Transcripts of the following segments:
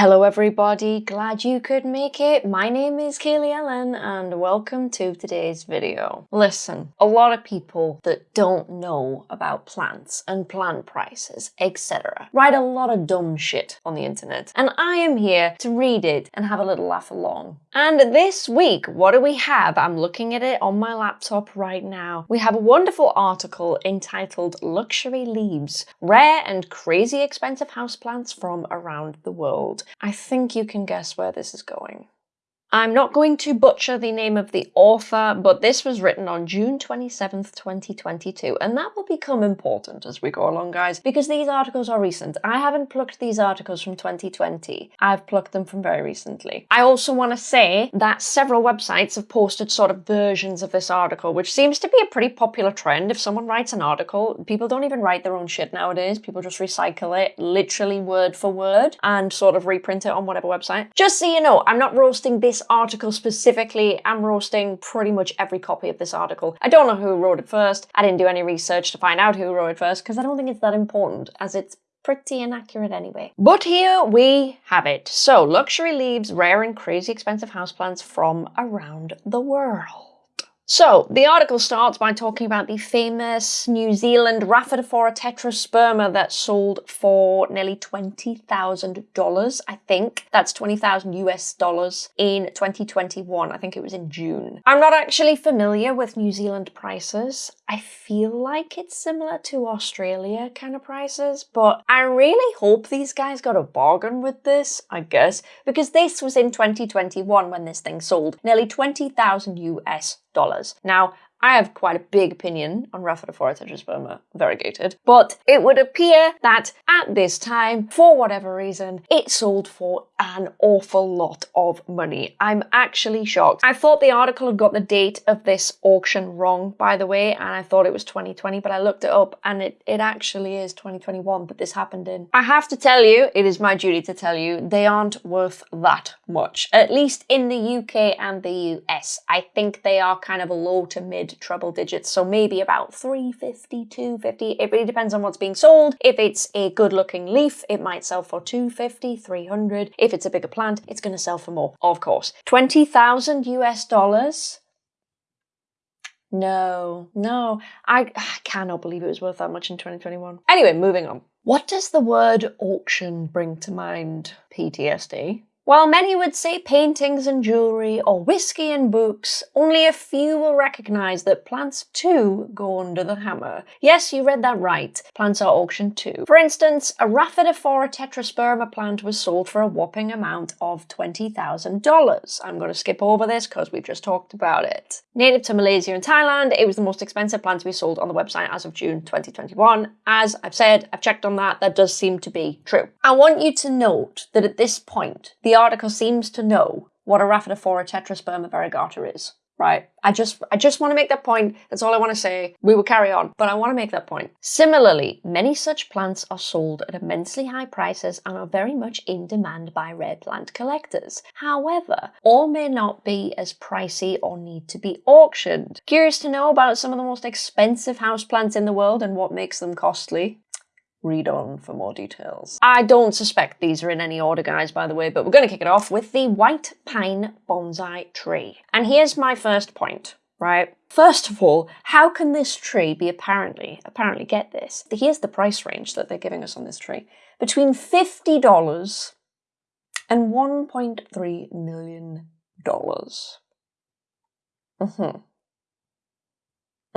Hello everybody, glad you could make it. My name is Kaylee Ellen and welcome to today's video. Listen, a lot of people that don't know about plants and plant prices, etc. write a lot of dumb shit on the internet and I am here to read it and have a little laugh along. And this week, what do we have? I'm looking at it on my laptop right now. We have a wonderful article entitled Luxury Leaves, Rare and Crazy Expensive Houseplants from Around the World. I think you can guess where this is going. I'm not going to butcher the name of the author, but this was written on June 27th, 2022, and that will become important as we go along, guys, because these articles are recent. I haven't plucked these articles from 2020. I've plucked them from very recently. I also want to say that several websites have posted sort of versions of this article, which seems to be a pretty popular trend. If someone writes an article, people don't even write their own shit nowadays. People just recycle it literally word for word and sort of reprint it on whatever website. Just so you know, I'm not roasting this article specifically, I'm roasting pretty much every copy of this article. I don't know who wrote it first. I didn't do any research to find out who wrote it first because I don't think it's that important as it's pretty inaccurate anyway. But here we have it. So, luxury leaves rare and crazy expensive houseplants from around the world. So, the article starts by talking about the famous New Zealand Rhaphidophora tetrasperma that sold for nearly $20,000, I think. That's 20,000 US dollars in 2021. I think it was in June. I'm not actually familiar with New Zealand prices. I feel like it's similar to Australia kind of prices, but I really hope these guys got a bargain with this, I guess, because this was in 2021 when this thing sold. Nearly 20,000 US dollars. Now, I have quite a big opinion on Rhaphidophora tetrasperma variegated, but it would appear that at this time, for whatever reason, it sold for an awful lot of money. I'm actually shocked. I thought the article had got the date of this auction wrong, by the way, and I thought it was 2020, but I looked it up and it, it actually is 2021 that this happened in. I have to tell you, it is my duty to tell you, they aren't worth that much, at least in the UK and the US. I think they are kind of a low to mid mid treble digits, so maybe about 350, 250. It really depends on what's being sold. If it's a good looking leaf, it might sell for 250, 300. If it's a bigger plant, it's going to sell for more, of course. 20,000 US dollars. No, no, I, I cannot believe it was worth that much in 2021. Anyway, moving on. What does the word auction bring to mind? PTSD? While many would say paintings and jewellery or whiskey and books, only a few will recognise that plants too go under the hammer. Yes, you read that right, plants are auctioned too. For instance, a Rhaphidophora tetrasperma plant was sold for a whopping amount of $20,000. I'm going to skip over this because we've just talked about it. Native to Malaysia and Thailand, it was the most expensive plant to be sold on the website as of June 2021. As I've said, I've checked on that, that does seem to be true. I want you to note that at this point, the article seems to know what a Rhaphidophora tetrasperma variegata is, right? I just I just want to make that point. That's all I want to say. We will carry on, but I want to make that point. Similarly, many such plants are sold at immensely high prices and are very much in demand by rare plant collectors. However, all may not be as pricey or need to be auctioned. Curious to know about some of the most expensive houseplants in the world and what makes them costly? Read on for more details. I don't suspect these are in any order, guys, by the way, but we're going to kick it off with the white pine bonsai tree. And here's my first point, right? First of all, how can this tree be apparently, apparently get this? Here's the price range that they're giving us on this tree. Between $50 and $1.3 million. Mm-hmm.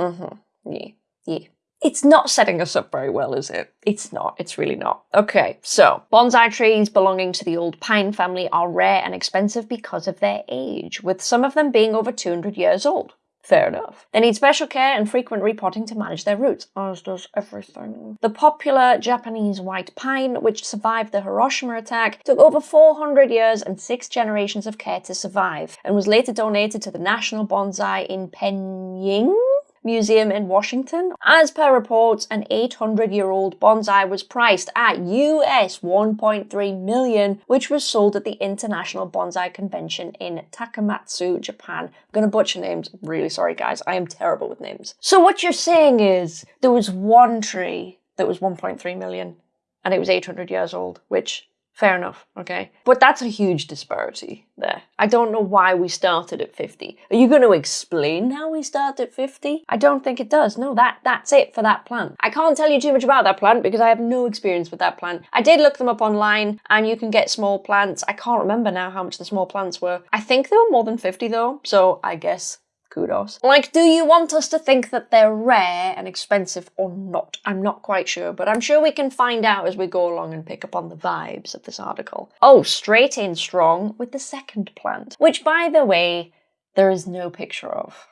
Mm-hmm. Yeah. Yeah. It's not setting us up very well, is it? It's not. It's really not. Okay, so bonsai trees belonging to the old pine family are rare and expensive because of their age, with some of them being over 200 years old. Fair enough. They need special care and frequent repotting to manage their roots, as does everything. The popular Japanese white pine, which survived the Hiroshima attack, took over 400 years and six generations of care to survive, and was later donated to the National Bonsai in Penying? Museum in Washington. As per reports, an 800-year-old bonsai was priced at US 1.3 million, which was sold at the International Bonsai Convention in Takamatsu, Japan. I'm gonna butcher names. Really sorry, guys. I am terrible with names. So what you're saying is there was one tree that was 1.3 million and it was 800 years old, which Fair enough, okay. But that's a huge disparity there. I don't know why we started at 50. Are you going to explain how we started at 50? I don't think it does. No, that that's it for that plant. I can't tell you too much about that plant because I have no experience with that plant. I did look them up online and you can get small plants. I can't remember now how much the small plants were. I think they were more than 50 though, so I guess kudos. Like, do you want us to think that they're rare and expensive or not? I'm not quite sure, but I'm sure we can find out as we go along and pick up on the vibes of this article. Oh, straight in strong with the second plant, which by the way, there is no picture of.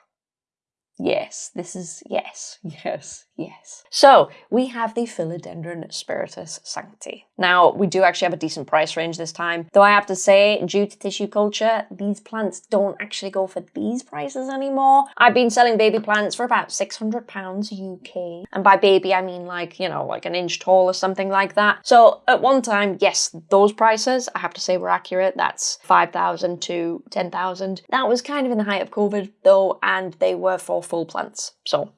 Yes, this is yes, yes, yes. So we have the Philodendron spiritus sancti. Now we do actually have a decent price range this time, though I have to say, due to tissue culture, these plants don't actually go for these prices anymore. I've been selling baby plants for about £600 UK. And by baby, I mean like, you know, like an inch tall or something like that. So at one time, yes, those prices, I have to say were accurate. That's 5,000 to 10,000. That was kind of in the height of COVID though, and they were for full plants. So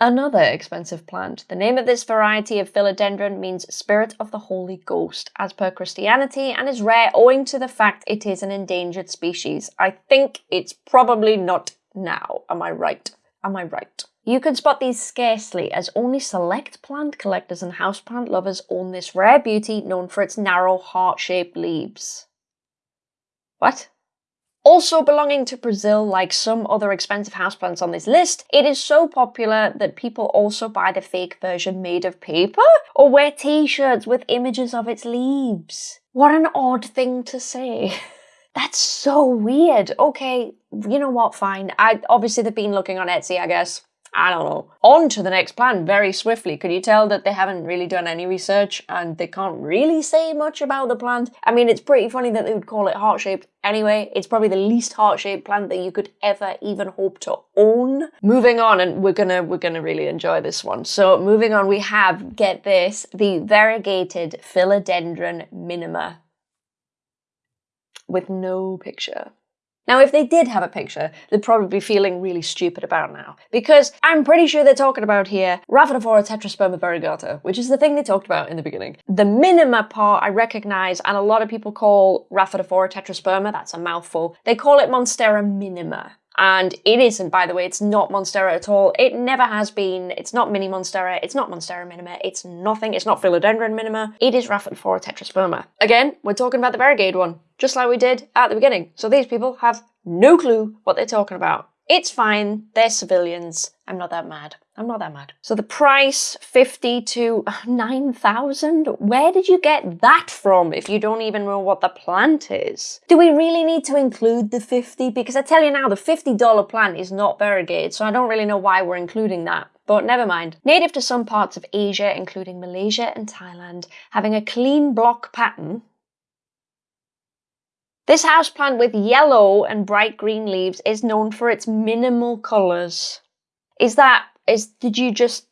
Another expensive plant. The name of this variety of philodendron means spirit of the Holy Ghost, as per Christianity, and is rare owing to the fact it is an endangered species. I think it's probably not now. Am I right? Am I right? You can spot these scarcely, as only select plant collectors and houseplant lovers own this rare beauty known for its narrow heart-shaped leaves. What? Also belonging to Brazil, like some other expensive houseplants on this list, it is so popular that people also buy the fake version made of paper or wear t-shirts with images of its leaves. What an odd thing to say. That's so weird. Okay, you know what, fine. I Obviously they've been looking on Etsy, I guess. I don't know. On to the next plan very swiftly. Could you tell that they haven't really done any research and they can't really say much about the plant? I mean, it's pretty funny that they would call it heart-shaped anyway. It's probably the least heart-shaped plant that you could ever even hope to own. Moving on, and we're gonna we're gonna really enjoy this one. So moving on, we have, get this, the variegated philodendron minima with no picture. Now, if they did have a picture, they'd probably be feeling really stupid about now. Because I'm pretty sure they're talking about here Rhaphidophora tetrasperma variegata, which is the thing they talked about in the beginning. The minima part I recognize, and a lot of people call Rhaphidophora tetrasperma, that's a mouthful, they call it Monstera minima. And it isn't, by the way, it's not Monstera at all. It never has been. It's not Mini Monstera. It's not Monstera minima. It's nothing. It's not Philodendron minima. It is Rhaphidophora tetrasperma. Again, we're talking about the variegated one, just like we did at the beginning. So these people have no clue what they're talking about. It's fine. They're civilians. I'm not that mad. I'm not that mad. So the price, 50 to uh, 9,000? Where did you get that from if you don't even know what the plant is? Do we really need to include the 50? Because I tell you now, the $50 plant is not variegated, so I don't really know why we're including that. But never mind. Native to some parts of Asia, including Malaysia and Thailand, having a clean block pattern, this houseplant with yellow and bright green leaves is known for its minimal colours. Is that is did you just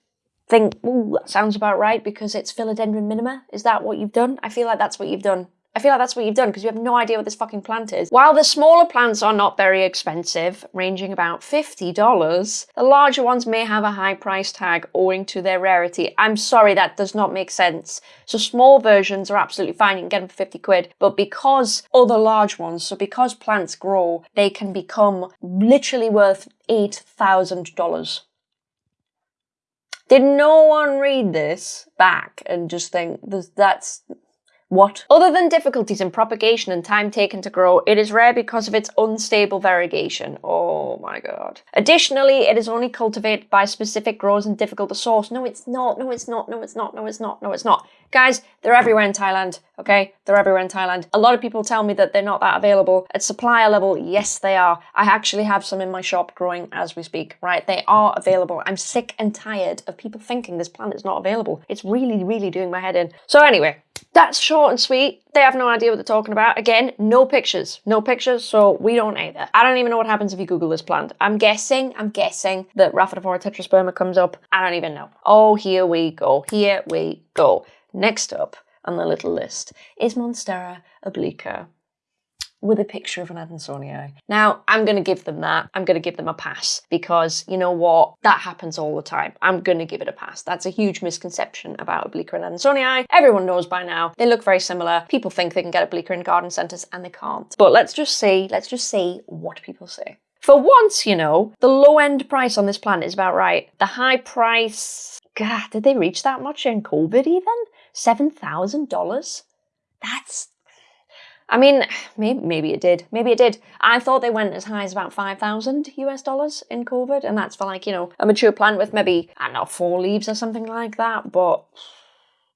think, ooh, that sounds about right because it's philodendron minima? Is that what you've done? I feel like that's what you've done. I feel like that's what you've done because you have no idea what this fucking plant is. While the smaller plants are not very expensive, ranging about $50, the larger ones may have a high price tag owing to their rarity. I'm sorry, that does not make sense. So small versions are absolutely fine, you can get them for 50 quid, but because other large ones, so because plants grow, they can become literally worth $8,000. Did no one read this back and just think that's what? Other than difficulties in propagation and time taken to grow, it is rare because of its unstable variegation. Oh my god. Additionally, it is only cultivated by specific growers and difficult to source. No, it's not. No, it's not. No, it's not. No, it's not. No, it's not. Guys, they're everywhere in Thailand, okay? They're everywhere in Thailand. A lot of people tell me that they're not that available. At supplier level, yes, they are. I actually have some in my shop growing as we speak, right? They are available. I'm sick and tired of people thinking this plant is not available. It's really, really doing my head in. So anyway, that's short and sweet. They have no idea what they're talking about. Again, no pictures. No pictures, so we don't either. I don't even know what happens if you Google this plant. I'm guessing, I'm guessing that Rhaphidophora tetrasperma comes up. I don't even know. Oh, here we go. Here we go. Next up on the little list is Monstera obliqua. With a picture of an Adansonii. Now, I'm going to give them that. I'm going to give them a pass because you know what? That happens all the time. I'm going to give it a pass. That's a huge misconception about Obliqua and Adansonii. Everyone knows by now. They look very similar. People think they can get Obliqua in garden centres and they can't. But let's just see, let's just see what people say. For once, you know, the low end price on this plant is about right. The high price, God, did they reach that much in COVID even? $7,000? That's I mean, maybe, maybe it did. Maybe it did. I thought they went as high as about 5,000 US dollars in COVID, and that's for like, you know, a mature plant with maybe, I don't know, four leaves or something like that. But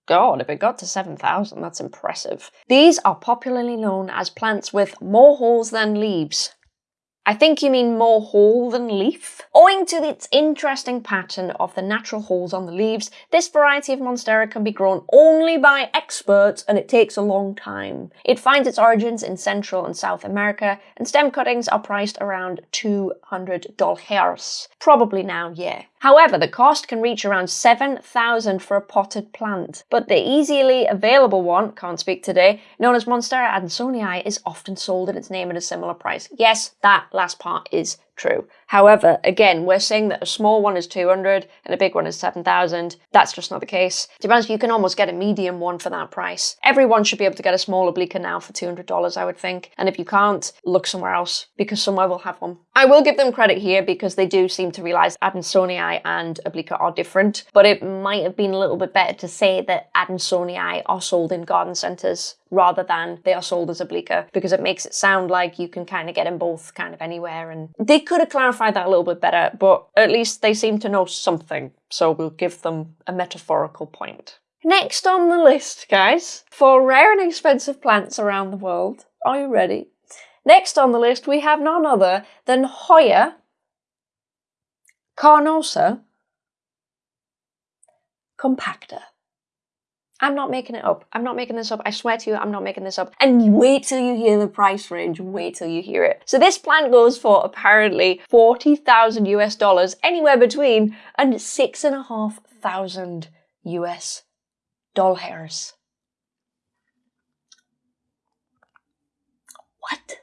God, if it got to 7,000, that's impressive. These are popularly known as plants with more holes than leaves. I think you mean more hole than leaf. Owing to its interesting pattern of the natural holes on the leaves, this variety of Monstera can be grown only by experts and it takes a long time. It finds its origins in Central and South America and stem cuttings are priced around $200. Probably now, yeah. However, the cost can reach around 7,000 for a potted plant, but the easily available one, can't speak today, known as Monstera adansonii is often sold in its name at a similar price. Yes, that last part is true. However, again, we're saying that a small one is 200 and a big one is 7,000. That's just not the case. To be honest, you can almost get a medium one for that price. Everyone should be able to get a small obliqua now for $200, I would think. And if you can't, look somewhere else because somewhere will have one. I will give them credit here because they do seem to realize Adansonii and obliqua are different, but it might have been a little bit better to say that Adansonii are sold in garden centers rather than they are sold as obliqua because it makes it sound like you can kind of get them both kind of anywhere and they could have clarified that a little bit better but at least they seem to know something so we'll give them a metaphorical point. Next on the list guys, for rare and expensive plants around the world, are you ready? Next on the list we have none other than Hoya carnosa compacta. I'm not making it up. I'm not making this up. I swear to you, I'm not making this up. And wait till you hear the price range. Wait till you hear it. So this plant goes for apparently 40,000 US dollars, anywhere between and six and a half thousand US dollars. What?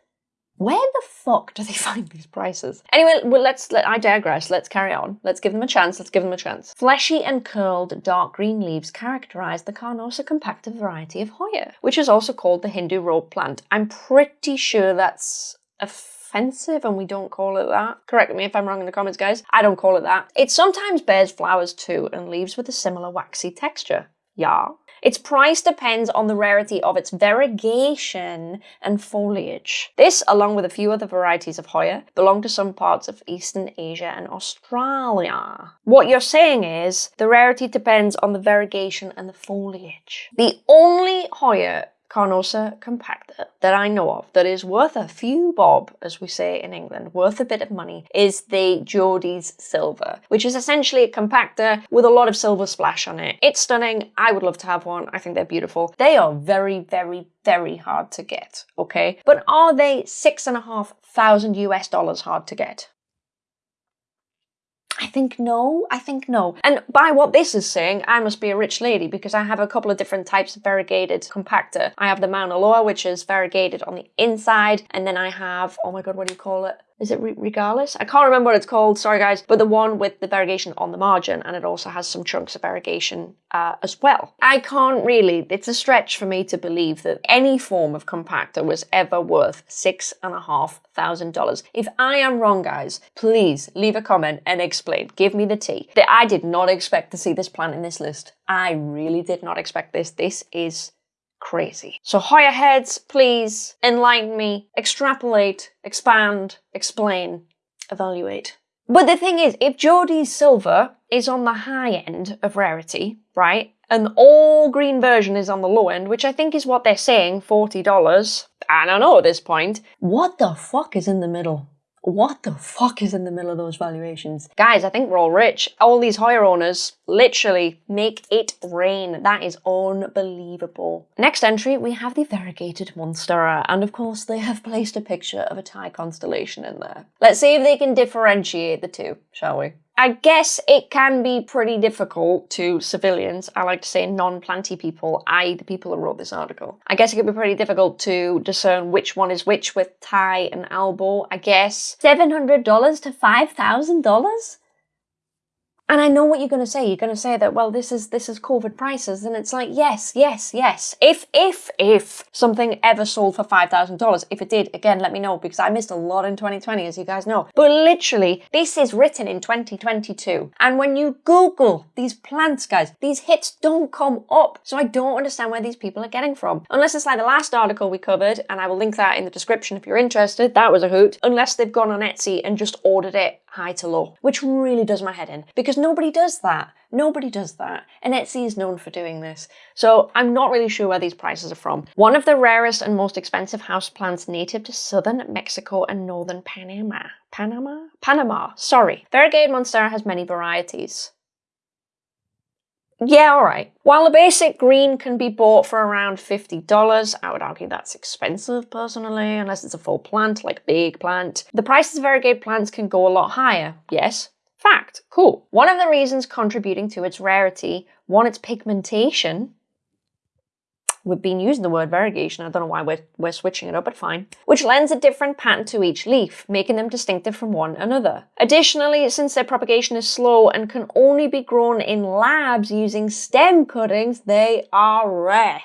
Where the fuck do they find these prices? Anyway, well, let's, let, I digress, let's carry on. Let's give them a chance, let's give them a chance. Fleshy and curled dark green leaves characterize the Carnosa compacta variety of Hoya, which is also called the Hindu rope plant. I'm pretty sure that's offensive and we don't call it that. Correct me if I'm wrong in the comments, guys. I don't call it that. It sometimes bears flowers too and leaves with a similar waxy texture. Yeah. Its price depends on the rarity of its variegation and foliage. This, along with a few other varieties of Hoya, belong to some parts of Eastern Asia and Australia. What you're saying is the rarity depends on the variegation and the foliage. The only Hoya Carnosa compacta that I know of that is worth a few bob, as we say in England, worth a bit of money, is the Jordie's Silver, which is essentially a compacta with a lot of silver splash on it. It's stunning. I would love to have one. I think they're beautiful. They are very, very, very hard to get, okay? But are they six and a half thousand US dollars hard to get? I think no, I think no. And by what this is saying, I must be a rich lady because I have a couple of different types of variegated compacta. I have the Mauna Loa, which is variegated on the inside, and then I have, oh my god, what do you call it? Is it Regalis? I can't remember what it's called, sorry guys, but the one with the variegation on the margin and it also has some chunks of variegation uh, as well. I can't really, it's a stretch for me to believe that any form of compacta was ever worth six and a half thousand dollars. If I am wrong guys, please leave a comment and explain, give me the tea. That I did not expect to see this plant in this list. I really did not expect this. This is crazy. So Hoya heads, please enlighten me, extrapolate, expand, explain, evaluate. But the thing is, if Jordie's silver is on the high end of rarity, right, and all green version is on the low end, which I think is what they're saying, $40, I don't know at this point, what the fuck is in the middle? What the fuck is in the middle of those valuations? Guys, I think we're all rich. All these Hoya owners literally make it rain. That is unbelievable. Next entry, we have the variegated Monstera, and of course they have placed a picture of a Thai constellation in there. Let's see if they can differentiate the two, shall we? I guess it can be pretty difficult to civilians, I like to say non-planty people, i.e. the people who wrote this article. I guess it could be pretty difficult to discern which one is which with Thai and Albo, I guess. $700 to $5,000? And I know what you're going to say. You're going to say that, well, this is this is COVID prices, and it's like, yes, yes, yes. If if if something ever sold for five thousand dollars, if it did, again, let me know because I missed a lot in 2020, as you guys know. But literally, this is written in 2022, and when you Google these plants, guys, these hits don't come up. So I don't understand where these people are getting from, unless it's like the last article we covered, and I will link that in the description if you're interested. That was a hoot. Unless they've gone on Etsy and just ordered it high to low, which really does my head in because nobody does that. Nobody does that. And Etsy is known for doing this. So I'm not really sure where these prices are from. One of the rarest and most expensive houseplants native to southern Mexico and northern Panama. Panama? Panama, sorry. Variegated Monstera has many varieties. Yeah, alright. While the basic green can be bought for around $50, I would argue that's expensive personally, unless it's a full plant, like a big plant. The prices of variegated plants can go a lot higher, yes. Fact, cool. One of the reasons contributing to its rarity, one, its pigmentation, We've been using the word variegation, I don't know why we're, we're switching it up, but fine. Which lends a different pattern to each leaf, making them distinctive from one another. Additionally, since their propagation is slow and can only be grown in labs using stem cuttings, they are rare.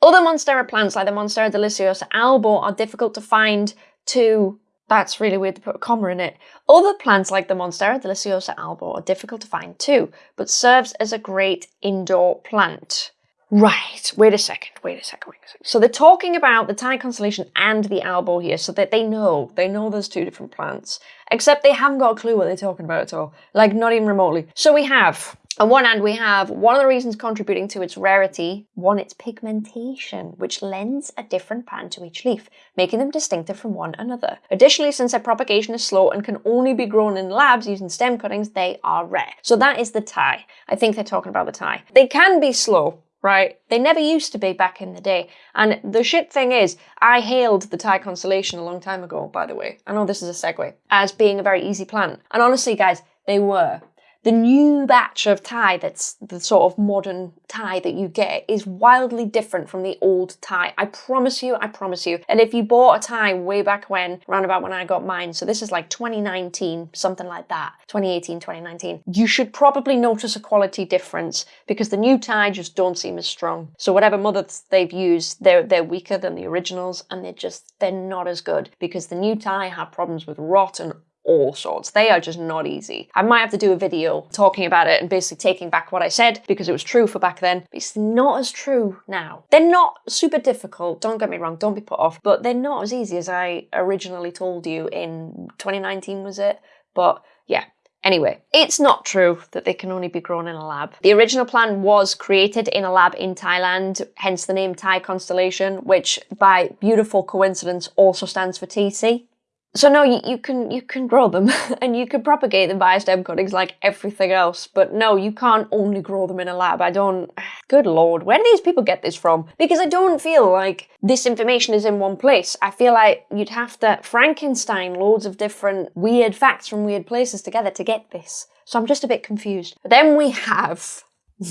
Other Monstera plants like the Monstera deliciosa albo are difficult to find to that's really weird to put a comma in it. Other plants like the Monstera deliciosa albo are difficult to find too, but serves as a great indoor plant. Right, wait a second, wait a second, wait a second. So they're talking about the Thai constellation and the albo here so that they know, they know there's two different plants. Except they haven't got a clue what they're talking about at all. Like, not even remotely. So we have, on one hand, we have one of the reasons contributing to its rarity, one, its pigmentation, which lends a different pattern to each leaf, making them distinctive from one another. Additionally, since their propagation is slow and can only be grown in labs using stem cuttings, they are rare. So that is the Thai. I think they're talking about the Thai. They can be slow, right? They never used to be back in the day. And the shit thing is, I hailed the Thai constellation a long time ago, by the way. I know this is a segue, as being a very easy plant. And honestly, guys, they were the new batch of Thai that's the sort of modern Thai that you get is wildly different from the old Thai. I promise you, I promise you. And if you bought a Thai way back when, around about when I got mine, so this is like 2019, something like that, 2018, 2019, you should probably notice a quality difference because the new Thai just don't seem as strong. So whatever mothers they've used, they're, they're weaker than the originals and they're just, they're not as good because the new Thai have problems with rot and all sorts. They are just not easy. I might have to do a video talking about it and basically taking back what I said because it was true for back then. It's not as true now. They're not super difficult, don't get me wrong, don't be put off, but they're not as easy as I originally told you in 2019 was it? But yeah, Anyway, it's not true that they can only be grown in a lab. The original plan was created in a lab in Thailand, hence the name Thai Constellation, which by beautiful coincidence also stands for TC. So no, you, you can you can grow them and you can propagate them via stem cuttings like everything else, but no, you can't only grow them in a lab. I don't. Good lord, where do these people get this from? Because I don't feel like this information is in one place. I feel like you'd have to Frankenstein loads of different weird facts from weird places together to get this. So I'm just a bit confused. But then we have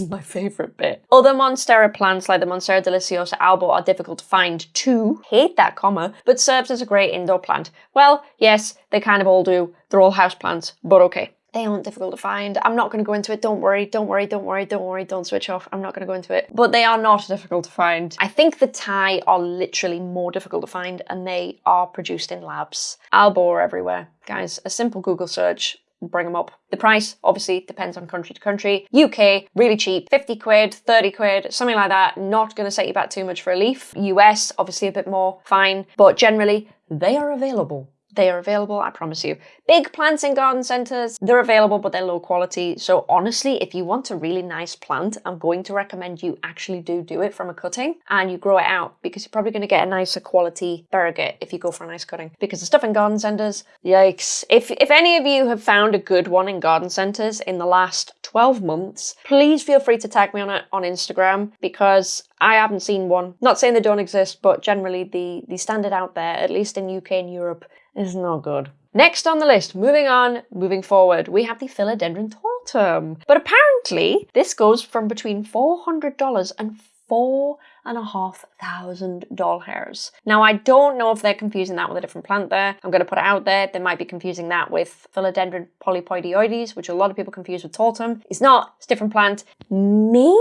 my favourite bit. Other Monstera plants like the Monstera deliciosa albo are difficult to find too, hate that comma, but serves as a great indoor plant. Well, yes, they kind of all do. They're all houseplants, but okay. They aren't difficult to find. I'm not going to go into it. Don't worry, don't worry, don't worry, don't worry, don't switch off. I'm not going to go into it. But they are not difficult to find. I think the Thai are literally more difficult to find and they are produced in labs. Albo are everywhere. Guys, a simple Google search bring them up. The price obviously depends on country to country. UK, really cheap, 50 quid, 30 quid, something like that. Not going to set you back too much for a leaf. US, obviously a bit more, fine. But generally, they are available. They are available, I promise you. Big plants in garden centres, they're available but they're low quality. So honestly, if you want a really nice plant, I'm going to recommend you actually do do it from a cutting and you grow it out because you're probably going to get a nicer quality variegate if you go for a nice cutting. Because the stuff in garden centres, yikes. If, if any of you have found a good one in garden centres in the last 12 months, please feel free to tag me on it on Instagram because I haven't seen one. Not saying they don't exist, but generally the, the standard out there, at least in UK and Europe, is not good. Next on the list, moving on, moving forward, we have the Philodendron tortum. But apparently, this goes from between $400 and four and a half thousand doll hairs. Now, I don't know if they're confusing that with a different plant there. I'm going to put it out there. They might be confusing that with Philodendron polypodioides, which a lot of people confuse with tortum. It's not. It's a different plant. Maybe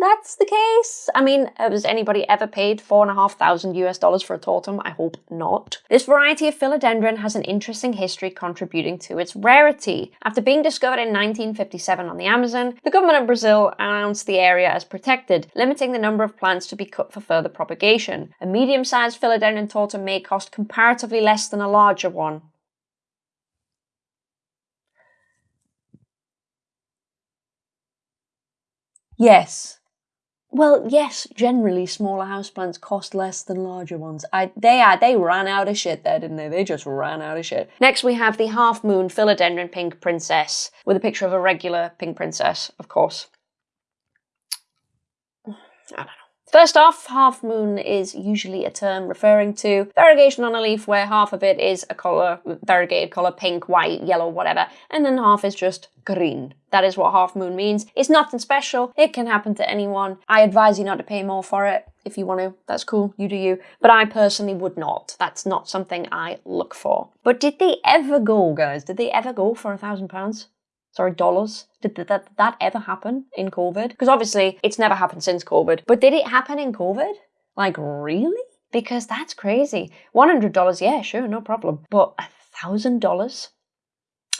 that's the case. I mean, has anybody ever paid four and a half thousand US dollars for a tortum? I hope not. This variety of philodendron has an interesting history contributing to its rarity. After being discovered in 1957 on the Amazon, the government of Brazil announced the area as protected, limiting the number of plants to be cut for further propagation. A medium-sized philodendron tortum may cost comparatively less than a larger one. Yes, well, yes, generally smaller houseplants cost less than larger ones. I, they are, they ran out of shit there, didn't they? They just ran out of shit. Next we have the Half Moon Philodendron Pink Princess, with a picture of a regular pink princess, of course. I don't know. First off, half moon is usually a term referring to variegation on a leaf where half of it is a colour, variegated colour, pink, white, yellow, whatever, and then half is just green. That is what half moon means. It's nothing special. It can happen to anyone. I advise you not to pay more for it. If you want to, that's cool, you do you. But I personally would not. That's not something I look for. But did they ever go, guys? Did they ever go for a thousand pounds? Sorry, dollars. Did that, that, that ever happen in COVID? Because obviously it's never happened since COVID. But did it happen in COVID? Like, really? Because that's crazy. $100, yeah, sure, no problem. But a $1,000?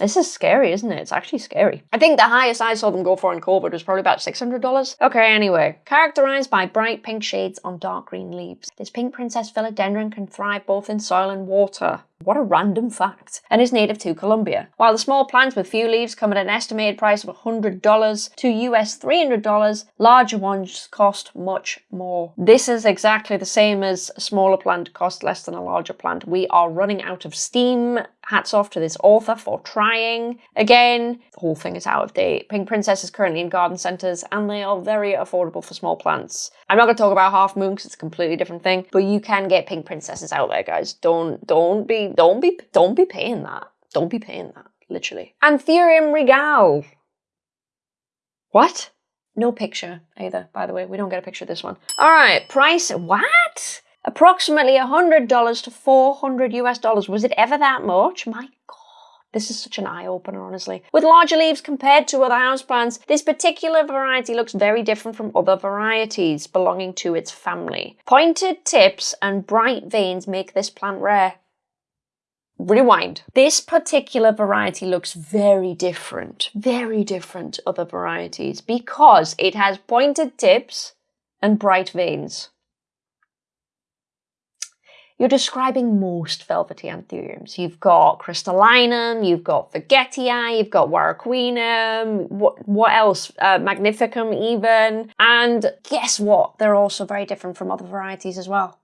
This is scary, isn't it? It's actually scary. I think the highest I saw them go for in COVID was probably about $600. Okay, anyway. Characterized by bright pink shades on dark green leaves, this pink princess philodendron can thrive both in soil and water. What a random fact. And is native to Colombia. While the small plants with few leaves come at an estimated price of $100 to US $300, larger ones cost much more. This is exactly the same as a smaller plant costs less than a larger plant. We are running out of steam. Hats off to this author for trying. Again, the whole thing is out of date. Pink Princess is currently in garden centres and they are very affordable for small plants. I'm not going to talk about Half Moon because it's a completely different thing, but you can get Pink Princesses out there, guys. Don't, don't be don't be don't be paying that. Don't be paying that, literally. Anthurium regale. What? No picture either, by the way. We don't get a picture of this one. All right, price, what? Approximately $100 to 400 US dollars. Was it ever that much? My God. This is such an eye-opener, honestly. With larger leaves compared to other houseplants, this particular variety looks very different from other varieties belonging to its family. Pointed tips and bright veins make this plant rare rewind. This particular variety looks very different, very different other varieties because it has pointed tips and bright veins. You're describing most velvety anthuriums. You've got crystallinum, you've got forgetii, you've got warocqueanum, what, what else? Uh, magnificum even. And guess what? They're also very different from other varieties as well.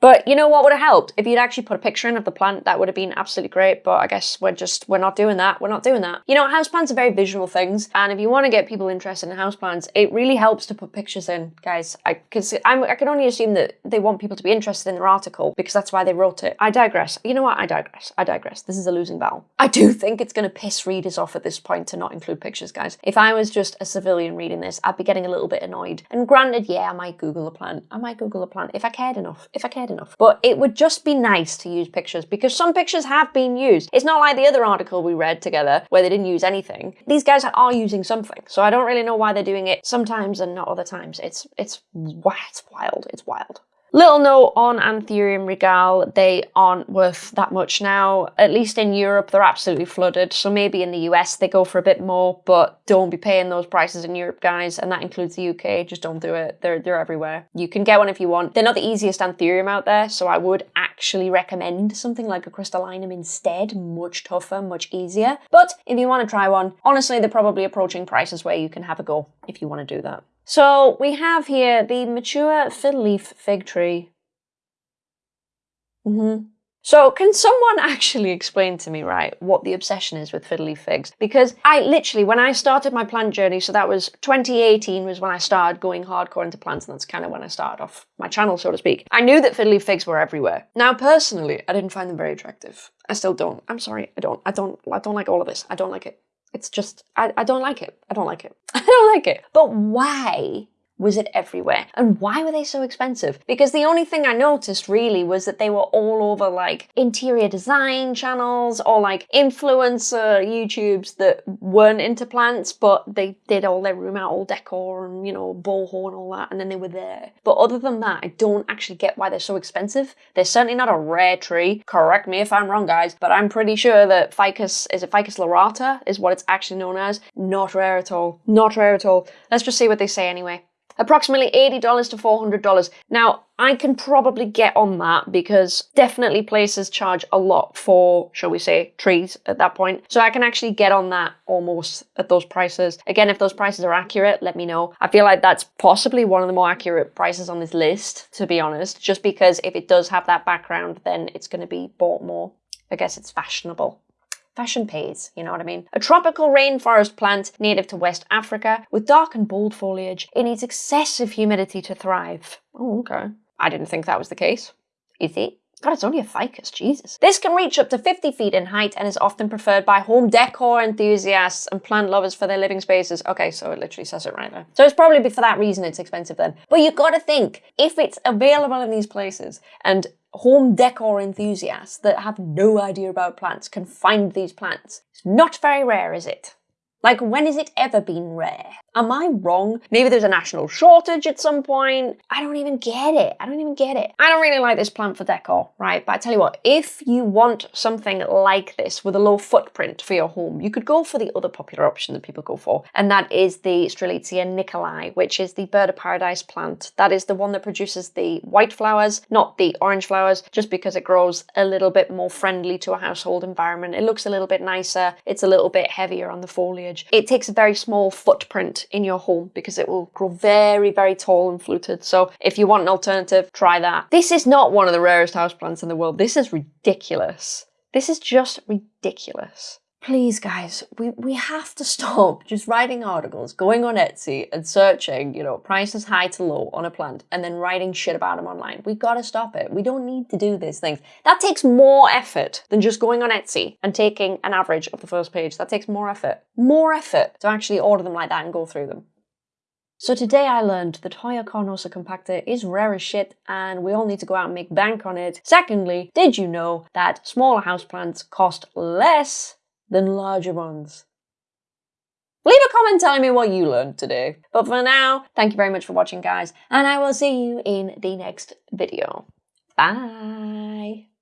But you know what would have helped? If you'd actually put a picture in of the plant, that would have been absolutely great. But I guess we're just, we're not doing that. We're not doing that. You know, houseplants are very visual things. And if you want to get people interested in houseplants, it really helps to put pictures in, guys. I, I can only assume that they want people to be interested in their article because that's why they wrote it. I digress. You know what? I digress. I digress. This is a losing battle. I do think it's going to piss readers off at this point to not include pictures, guys. If I was just a civilian reading this, I'd be getting a little bit annoyed. And granted, yeah, I might Google a plant. I might Google a plant if I cared enough. If I cared enough. But it would just be nice to use pictures because some pictures have been used. It's not like the other article we read together where they didn't use anything. These guys are using something. So I don't really know why they're doing it sometimes and not other times. It's, it's, it's wild. It's wild. Little note on Anthurium Regal, they aren't worth that much now. At least in Europe, they're absolutely flooded. So maybe in the US, they go for a bit more, but don't be paying those prices in Europe, guys. And that includes the UK. Just don't do it. They're, they're everywhere. You can get one if you want. They're not the easiest Anthurium out there, so I would actually recommend something like a crystallinum instead. Much tougher, much easier. But if you want to try one, honestly, they're probably approaching prices where you can have a go if you want to do that. So we have here the mature fiddle leaf fig tree. Mm -hmm. So can someone actually explain to me, right, what the obsession is with fiddly figs? Because I literally, when I started my plant journey, so that was 2018 was when I started going hardcore into plants, and that's kind of when I started off my channel, so to speak. I knew that fiddly figs were everywhere. Now, personally, I didn't find them very attractive. I still don't. I'm sorry, I don't. I don't. I don't like all of this. I don't like it. It's just, I, I don't like it. I don't like it. I don't like it. But why was it everywhere? And why were they so expensive? Because the only thing I noticed really was that they were all over like interior design channels or like influencer YouTubes that weren't into plants, but they did all their room out, all decor and, you know, and all that, and then they were there. But other than that, I don't actually get why they're so expensive. They're certainly not a rare tree. Correct me if I'm wrong, guys, but I'm pretty sure that Ficus, is it Ficus lyrata, is what it's actually known as. Not rare at all. Not rare at all. Let's just see what they say anyway approximately $80 to $400. Now, I can probably get on that because definitely places charge a lot for, shall we say, trees at that point. So I can actually get on that almost at those prices. Again, if those prices are accurate, let me know. I feel like that's possibly one of the more accurate prices on this list, to be honest, just because if it does have that background, then it's going to be bought more. I guess it's fashionable. Fashion pays, you know what I mean? A tropical rainforest plant native to West Africa with dark and bold foliage. It needs excessive humidity to thrive. Oh, okay. I didn't think that was the case. Is it? God, it's only a ficus, Jesus. This can reach up to 50 feet in height and is often preferred by home decor enthusiasts and plant lovers for their living spaces. Okay, so it literally says it right there. So it's probably for that reason it's expensive then. But you've gotta think, if it's available in these places and home decor enthusiasts that have no idea about plants can find these plants, it's not very rare, is it? Like, when has it ever been rare? Am I wrong? Maybe there's a national shortage at some point. I don't even get it. I don't even get it. I don't really like this plant for decor, right? But I tell you what, if you want something like this with a low footprint for your home, you could go for the other popular option that people go for, and that is the Strelitzia nicolai, which is the bird of paradise plant. That is the one that produces the white flowers, not the orange flowers, just because it grows a little bit more friendly to a household environment. It looks a little bit nicer. It's a little bit heavier on the foliage foliage. It takes a very small footprint in your home because it will grow very, very tall and fluted. So if you want an alternative, try that. This is not one of the rarest houseplants in the world. This is ridiculous. This is just ridiculous. Please, guys, we, we have to stop just writing articles, going on Etsy and searching, you know, prices high to low on a plant and then writing shit about them online. We gotta stop it. We don't need to do these things. That takes more effort than just going on Etsy and taking an average of the first page. That takes more effort. More effort to actually order them like that and go through them. So today I learned that Hoya carnosa compacta is rare as shit and we all need to go out and make bank on it. Secondly, did you know that smaller houseplants cost less than larger ones. Leave a comment telling me what you learned today. But for now, thank you very much for watching, guys, and I will see you in the next video. Bye!